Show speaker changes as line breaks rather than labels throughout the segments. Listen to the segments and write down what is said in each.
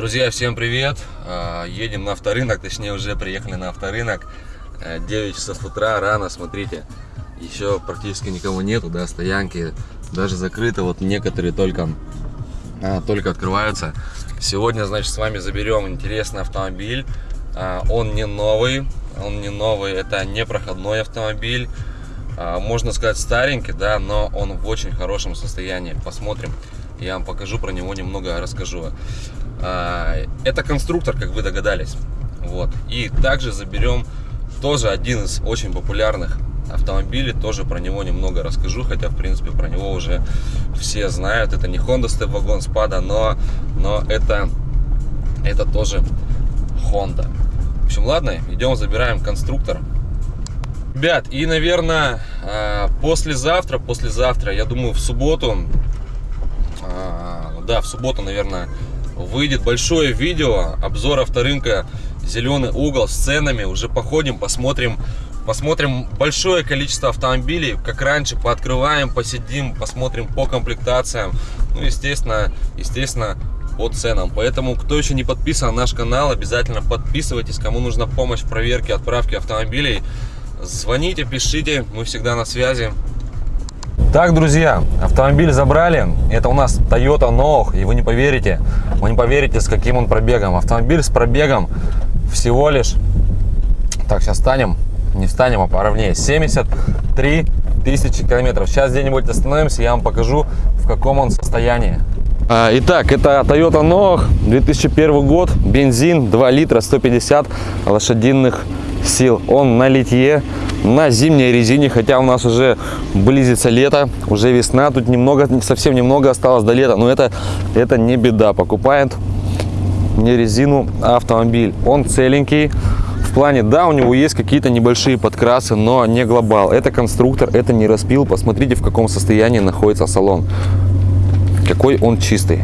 Друзья, всем привет! А, едем на авторынок, точнее уже приехали на авторынок. 9 э, часов утра, рано, смотрите. Еще практически никого нету, да, стоянки даже закрыты. Вот некоторые только, а, только открываются. Сегодня, значит, с вами заберем интересный автомобиль. А, он не новый, он не новый, это не проходной автомобиль. Можно сказать старенький, да, но он в очень хорошем состоянии. Посмотрим. Я вам покажу про него немного, расскажу. А, это конструктор, как вы догадались. Вот. И также заберем тоже один из очень популярных автомобилей. Тоже про него немного расскажу, хотя, в принципе, про него уже все знают. Это не Honda Step Wagon Spada, но, но это, это тоже Honda. В общем, ладно, идем забираем конструктор. Ребят, и, наверное, а, послезавтра, послезавтра, я думаю, в субботу, а, да, в субботу, наверное, выйдет большое видео, обзор авторынка «Зеленый угол» с ценами. Уже походим, посмотрим, посмотрим большое количество автомобилей, как раньше, пооткрываем, посидим, посмотрим по комплектациям. Ну, естественно, естественно, по ценам. Поэтому, кто еще не подписан на наш канал, обязательно подписывайтесь. Кому нужна помощь в проверке, отправке автомобилей, звоните, пишите, мы всегда на связи. Так, друзья, автомобиль забрали. Это у нас Toyota Noah, и вы не поверите, вы не поверите, с каким он пробегом. Автомобиль с пробегом всего лишь... Так, сейчас станем, не встанем, а поровнее. 73 тысячи километров. Сейчас где-нибудь остановимся, я вам покажу, в каком он состоянии. А, итак, это Toyota Noah, 2001 год, бензин, 2 литра, 150 лошадиных. Он на литье, на зимней резине, хотя у нас уже близится лето, уже весна, тут немного, совсем немного осталось до лета, но это, это не беда, покупает не резину, а автомобиль. Он целенький, в плане, да, у него есть какие-то небольшие подкрасы, но не глобал. Это конструктор, это не распил. Посмотрите, в каком состоянии находится салон. Какой он чистый.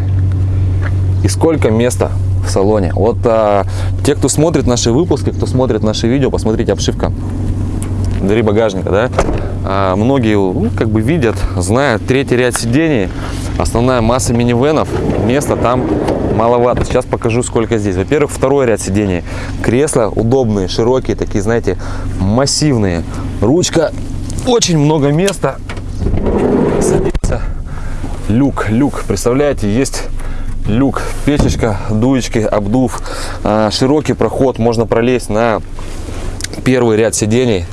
И сколько места в салоне. Вот а, те, кто смотрит наши выпуски, кто смотрит наши видео, посмотрите обшивка двери багажника, да, а, многие ну, как бы видят, знают третий ряд сидений, основная масса минивенов, места там маловато. Сейчас покажу, сколько здесь. Во-первых, второй ряд сидений. Кресла удобные, широкие, такие, знаете, массивные. Ручка, очень много места. Садится. Люк, люк, представляете, есть люк, печечка, дуечки, обдув, а, широкий проход, можно пролезть на первый ряд сидений.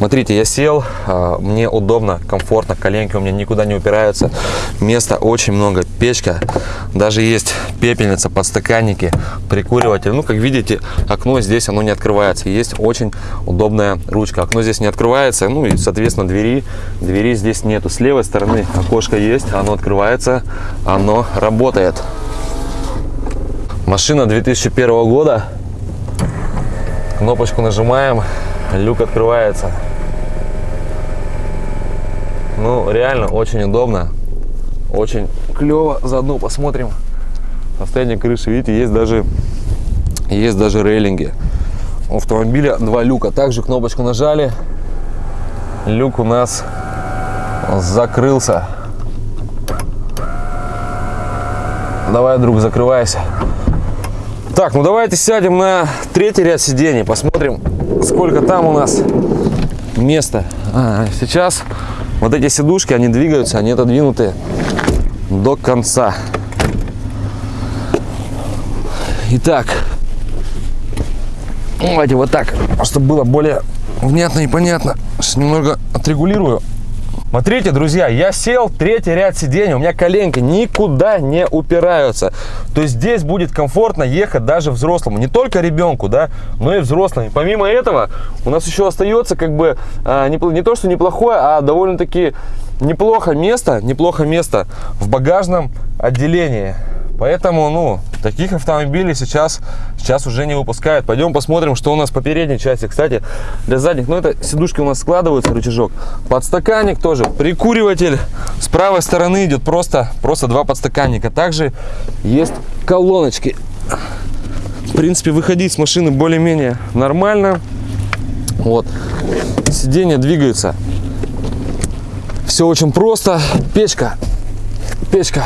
Смотрите, я сел, а, мне удобно, комфортно, коленки у меня никуда не упираются. Места очень много, печка, даже есть пепельница, подстаканники, прикуриватель. Ну, как видите, окно здесь оно не открывается. Есть очень удобная ручка. Окно здесь не открывается, ну и, соответственно, двери, двери здесь нету. С левой стороны окошко есть, оно открывается, оно работает. Машина 2001 года. Кнопочку нажимаем, люк открывается. Ну, реально очень удобно. Очень клево. Заодно посмотрим состояние крыши. Видите, есть даже, есть даже рейлинги. У автомобиля два люка. Также кнопочку нажали. Люк у нас закрылся. Давай, друг, закрывайся. Так, ну давайте сядем на третий ряд сидений. Посмотрим, сколько там у нас места. А, сейчас вот эти сидушки, они двигаются, они отодвинуты до конца. Итак, давайте вот так, чтобы было более внятно и понятно. Сейчас немного отрегулирую. Смотрите, друзья, я сел, третий ряд сидений, у меня коленки никуда не упираются. То есть здесь будет комфортно ехать даже взрослому, не только ребенку, да, но и взрослым. Помимо этого, у нас еще остается как бы а, не, не то, что неплохое, а довольно-таки неплохо место, неплохо место в багажном отделении. Поэтому, ну, таких автомобилей сейчас, сейчас уже не выпускают. Пойдем посмотрим, что у нас по передней части. Кстати, для задних, ну, это сидушки у нас складываются, рычажок. Подстаканник тоже, прикуриватель. С правой стороны идет просто, просто два подстаканника. Также есть колоночки. В принципе, выходить с машины более-менее нормально. Вот. Сиденья двигаются. Все очень просто. Печка. Печка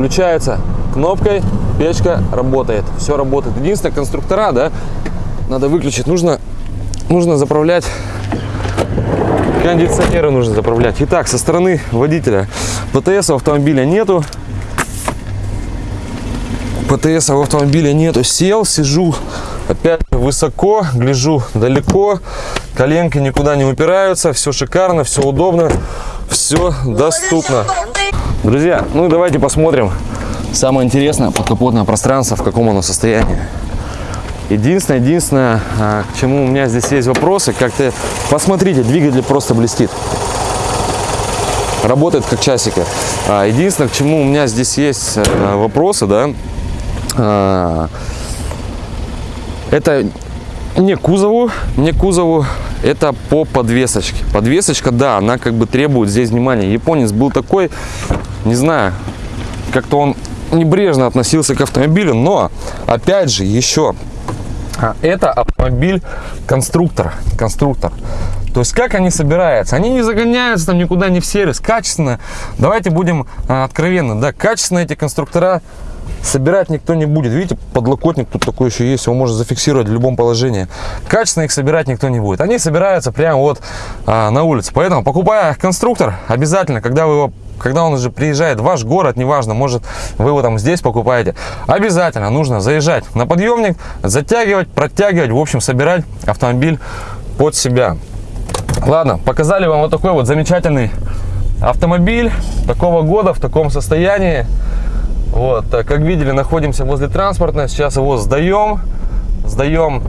включается кнопкой, печка работает, все работает. Единственное, конструктора, да, надо выключить, нужно, нужно заправлять, кондиционеры нужно заправлять. Итак, со стороны водителя ПТС у автомобиля нету, ПТС в автомобиле нету. Сел, сижу опять высоко, гляжу далеко. Коленки никуда не упираются. Все шикарно, все удобно, все доступно. Друзья, ну давайте посмотрим самое интересное подкапотное пространство, в каком оно состоянии. Единственное, единственное, а, к чему у меня здесь есть вопросы, как-то посмотрите, двигатель просто блестит. Работает как часики. А, единственное, к чему у меня здесь есть вопросы, да, а, это не кузову, не кузову, это по подвесочке. Подвесочка, да, она как бы требует здесь внимания. Японец был такой, не знаю, как-то он небрежно относился к автомобилю, но, опять же, еще, а, это автомобиль конструктор, конструктор. То есть как они собираются? Они не загоняются там никуда не в сервис. Качественно, давайте будем а, откровенны, да, качественно эти конструктора собирать никто не будет. Видите, подлокотник тут такой еще есть, его можно зафиксировать в любом положении. Качественно их собирать никто не будет. Они собираются прямо вот а, на улице. Поэтому, покупая конструктор, обязательно, когда вы его когда он уже приезжает в ваш город, неважно, может вы его там здесь покупаете, обязательно нужно заезжать на подъемник, затягивать, протягивать, в общем, собирать автомобиль под себя. Ладно, показали вам вот такой вот замечательный автомобиль такого года в таком состоянии. Вот, как видели, находимся возле транспортной. Сейчас его сдаем, сдаем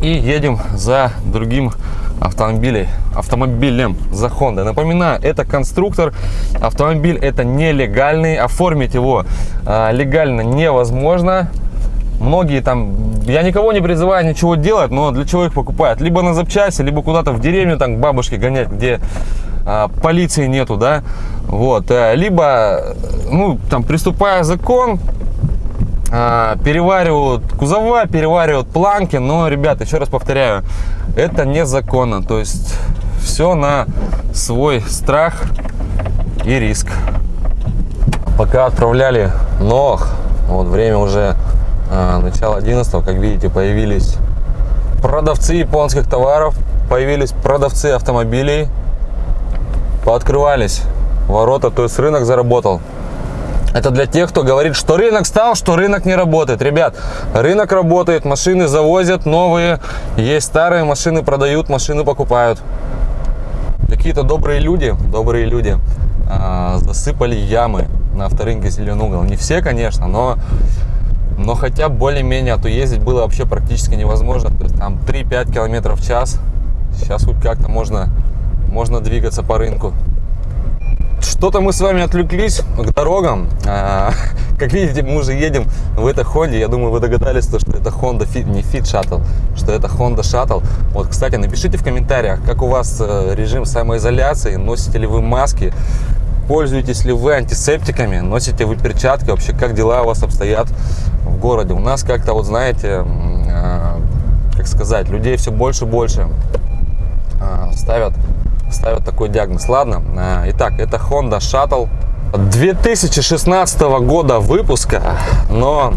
и едем за другим автомобилем, автомобилем за Honda. Напоминаю, это конструктор, автомобиль это нелегальный, оформить его а, легально невозможно. Многие там, я никого не призываю ничего делать, но для чего их покупают? Либо на запчасти, либо куда-то в деревню там к бабушке гонять, где а, полиции нету, да, вот, э, либо, ну, там, приступая закон, а, переваривают кузова, переваривают планки, но, ребята, еще раз повторяю, это незаконно, то есть все на свой страх и риск. Пока отправляли ног, вот время уже а, начало 11 как видите, появились продавцы японских товаров, появились продавцы автомобилей, пооткрывались ворота, то есть рынок заработал. Это для тех, кто говорит, что рынок стал, что рынок не работает. Ребят, рынок работает, машины завозят новые, есть старые машины продают, машины покупают. Какие-то добрые люди, добрые люди а, засыпали ямы на авторынке Зеленый угол. Не все, конечно, но, но хотя более-менее, а то ездить было вообще практически невозможно. То есть там 3-5 километров в час. Сейчас хоть как-то можно можно двигаться по рынку. Что-то мы с вами отвлеклись к дорогам. А, как видите, мы уже едем в этой Honda. Я думаю, вы догадались, что это Honda Fit, не Fit Shuttle, что это Honda Shuttle. Вот, кстати, напишите в комментариях, как у вас э, режим самоизоляции, носите ли вы маски, пользуетесь ли вы антисептиками, носите вы перчатки, вообще как дела у вас обстоят в городе. У нас как-то, вот знаете, а, как сказать, людей все больше и больше а, ставят ставят такой диагноз. Ладно, э, итак, это Honda Shuttle 2016 года выпуска, но,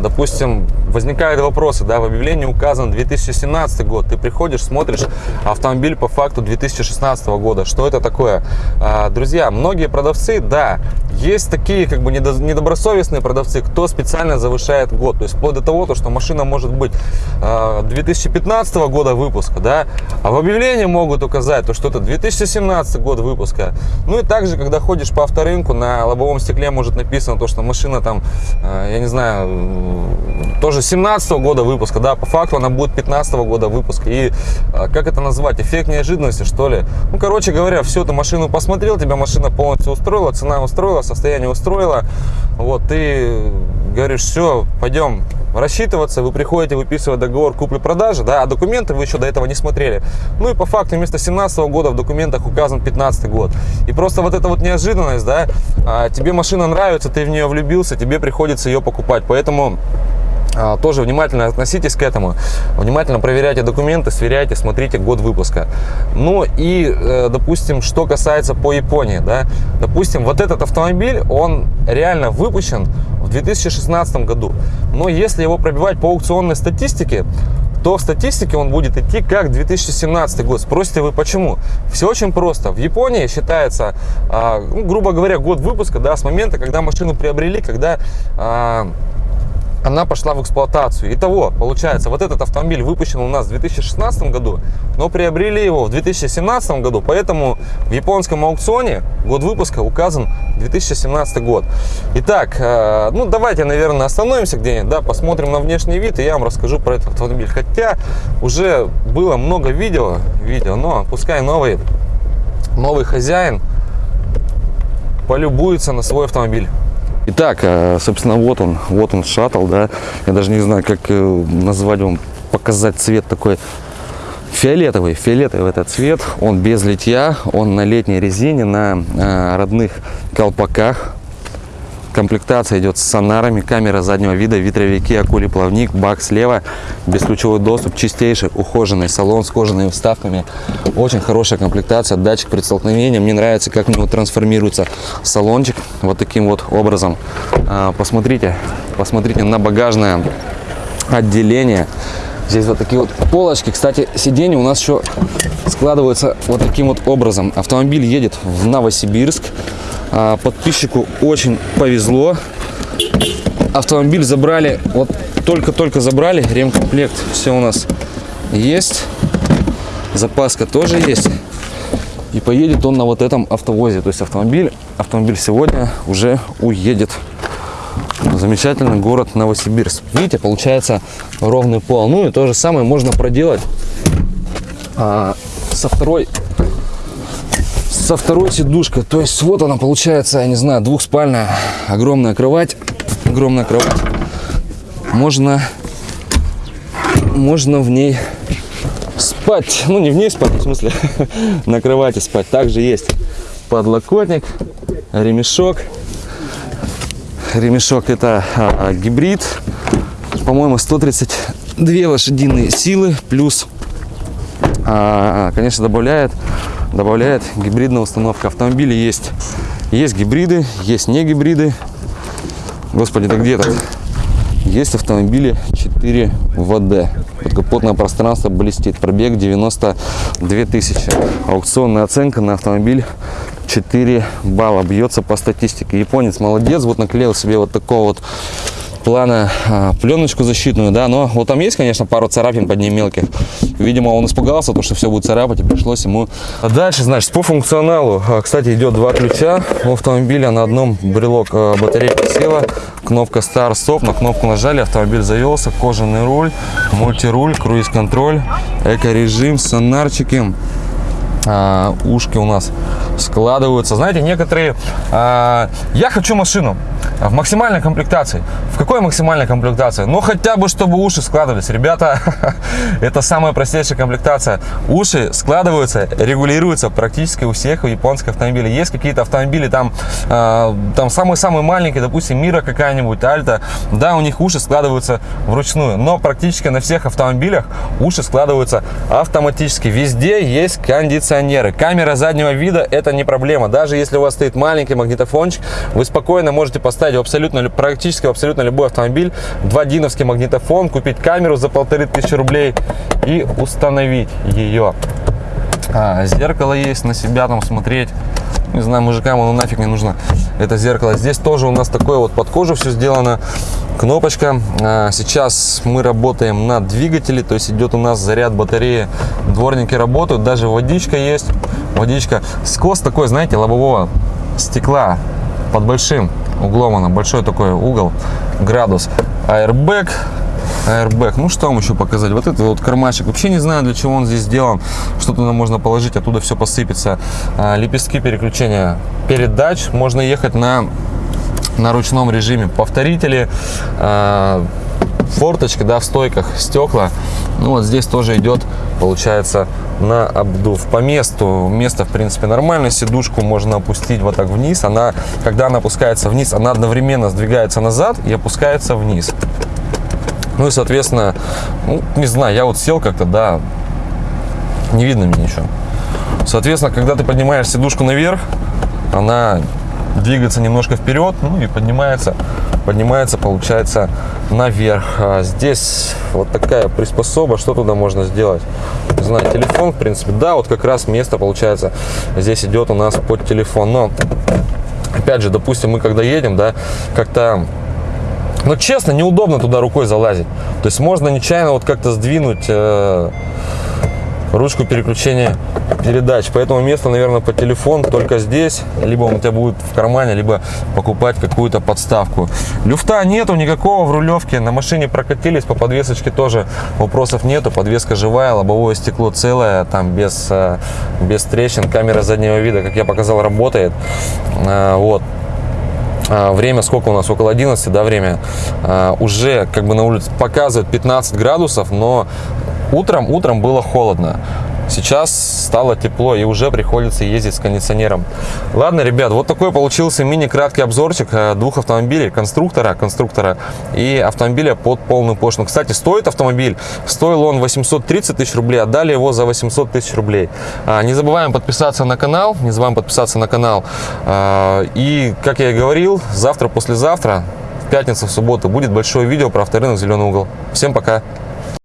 допустим, возникают вопросы, да, в объявлении указан 2017 год, ты приходишь, смотришь автомобиль по факту 2016 года, что это такое? А, друзья, многие продавцы, да, есть такие как бы недобросовестные продавцы, кто специально завышает год, то есть вплоть до того, то, что машина может быть 2015 а, года выпуска, да, а в объявлении могут указать, то, что это 2017 год выпуска, ну и также, когда ходишь по авторынку, на лобовом стекле может написано то, что машина там, а, я не знаю, тоже 17 -го года выпуска, да, по факту она будет 15 -го года выпуска. И а, как это назвать? Эффект неожиданности, что ли? Ну, короче говоря, всю эту машину посмотрел, тебя машина полностью устроила, цена устроила, состояние устроило. Вот, ты говоришь, все, пойдем рассчитываться, вы приходите выписывать договор купли-продажи, да, а документы вы еще до этого не смотрели. Ну и по факту вместо 17 -го года в документах указан 15 год. И просто вот эта вот неожиданность, да, а, тебе машина нравится, ты в нее влюбился, тебе приходится ее покупать. Поэтому тоже внимательно относитесь к этому, внимательно проверяйте документы, сверяйте, смотрите год выпуска. Ну и, э, допустим, что касается по Японии, да, допустим, вот этот автомобиль, он реально выпущен в 2016 году. Но если его пробивать по аукционной статистике, то в статистике он будет идти как 2017 год. Спросите вы почему? Все очень просто. В Японии считается, а, ну, грубо говоря, год выпуска да, с момента, когда машину приобрели, когда а, она пошла в эксплуатацию. Итого, получается, вот этот автомобиль выпущен у нас в 2016 году, но приобрели его в 2017 году, поэтому в японском аукционе год выпуска указан 2017 год. Итак, э, ну давайте, наверное, остановимся где-нибудь, да, посмотрим на внешний вид, и я вам расскажу про этот автомобиль. Хотя уже было много видео, видео но пускай новый, новый хозяин полюбуется на свой автомобиль. Итак, э, собственно, вот он, вот он шаттл, да. Я даже не знаю, как э, назвать вам, показать цвет такой фиолетовый, фиолетовый этот цвет. Он без литья, он на летней резине, на э, родных колпаках. Комплектация идет с сонарами, камера заднего вида, ветровики, акули плавник, бак слева, бесключевой доступ, чистейший, ухоженный салон с кожаными вставками. Очень хорошая комплектация, датчик при столкновении. Мне нравится, как у него трансформируется салончик вот таким вот образом. А, посмотрите, посмотрите на багажное отделение. Здесь вот такие вот полочки. Кстати, сиденья у нас еще складываются вот таким вот образом. Автомобиль едет в Новосибирск. А, подписчику очень повезло. Автомобиль забрали, вот только-только забрали, ремкомплект все у нас есть. Запаска тоже есть. И поедет он на вот этом автовозе. То есть автомобиль, автомобиль сегодня уже уедет. Замечательный город Новосибирск. Видите, получается ровный пол. Ну и то же самое можно проделать а, со второй со второй сидушкой. То есть вот она получается, я не знаю, двухспальная, огромная кровать. Огромная кровать. Можно, можно в ней спать. Ну, не в ней спать, в смысле, на кровати спать. Также есть подлокотник, ремешок. Ремешок это а, а, гибрид. По-моему, 132 лошадиные силы. Плюс, а, конечно, добавляет добавляет гибридная установка. Автомобили есть, есть гибриды, есть не гибриды. Господи, да где то Есть автомобили 4 ВД. Капотное пространство блестит. Пробег 92 тысячи. Аукционная оценка на автомобиль 4 балла. Бьется по статистике. Японец молодец. Вот наклеил себе вот такого вот плана а, пленочку защитную, да, но вот там есть, конечно, пару царапин под ней мелких. Видимо, он испугался, то, что все будет царапать, и пришлось ему... А дальше, значит, по функционалу, а, кстати, идет два ключа у автомобиля, на одном брелок а, батарейка села, кнопка Stop, на кнопку нажали, автомобиль завелся, кожаный руль, мультируль, круиз-контроль, эко-режим, сонарчики, а, ушки у нас складываются. Знаете, некоторые... А, я хочу машину в максимальной комплектации. В какой максимальной комплектации? Ну, хотя бы, чтобы уши складывались. Ребята, это самая простейшая комплектация. Уши складываются, регулируются практически у всех японских автомобилей. Есть какие-то автомобили, там, э, там самый-самый маленький, допустим, Мира какая-нибудь, Альта. Да, у них уши складываются вручную. Но практически на всех автомобилях уши складываются автоматически. Везде есть кондиционеры. Камера заднего вида это не проблема. Даже если у вас стоит маленький магнитофончик, вы спокойно можете поставить абсолютно, практически абсолютно любой автомобиль, два диновский магнитофон, купить камеру за полторы тысячи рублей и установить ее. А, зеркало есть на себя там смотреть. Не знаю, мужикам оно нафиг не нужно. Это зеркало. Здесь тоже у нас такое вот под кожу все сделано. Кнопочка. А, сейчас мы работаем на двигателе, то есть идет у нас заряд батареи. Дворники работают, даже водичка есть. Водичка. Скос такой, знаете, лобового стекла под большим углом она большой такой угол градус airbag airbag. Ну что вам еще показать? Вот этот вот кармашек. Вообще не знаю для чего он здесь сделан. Что туда можно положить оттуда все посыпется. А, лепестки переключения передач. Можно ехать на на ручном режиме. Повторители а, форточка да в стойках стекла ну вот здесь тоже идет получается на обдув. По месту место в принципе нормально. Сидушку можно опустить вот так вниз. Она когда она опускается вниз она одновременно сдвигается назад и опускается вниз ну и соответственно ну, не знаю я вот сел как-то да не видно мне ничего соответственно когда ты поднимаешь сидушку наверх она двигаться немножко вперед, ну и поднимается, поднимается, получается, наверх. А здесь вот такая приспособа, что туда можно сделать? Не знаю, телефон, в принципе, да, вот как раз место, получается, здесь идет у нас под телефон, но, опять же, допустим, мы когда едем, да, как-то ну, честно, неудобно туда рукой залазить. То есть можно нечаянно вот как-то сдвинуть э, ручку переключения передач. Поэтому место, наверное, по телефон только здесь. Либо он у тебя будет в кармане, либо покупать какую-то подставку. Люфта нету никакого в рулевке. На машине прокатились, по подвесочке тоже вопросов нету. Подвеска живая, лобовое стекло целое, там без, э, без трещин. Камера заднего вида, как я показал, работает. Э, вот. А, время сколько у нас? Около 11 да время? А, уже как бы на улице показывает 15 градусов но утром утром было холодно Сейчас стало тепло и уже приходится ездить с кондиционером. Ладно, ребят, вот такой получился мини-краткий обзорчик э, двух автомобилей, конструктора, конструктора и автомобиля под полную пошлину. Кстати, стоит автомобиль, стоил он 830 тысяч рублей, отдали его за 800 тысяч рублей. А, не забываем подписаться на канал, не забываем подписаться на канал. А, и, как я и говорил, завтра, послезавтра, в пятницу, в субботу будет большое видео про авторынок «Зеленый угол». Всем пока!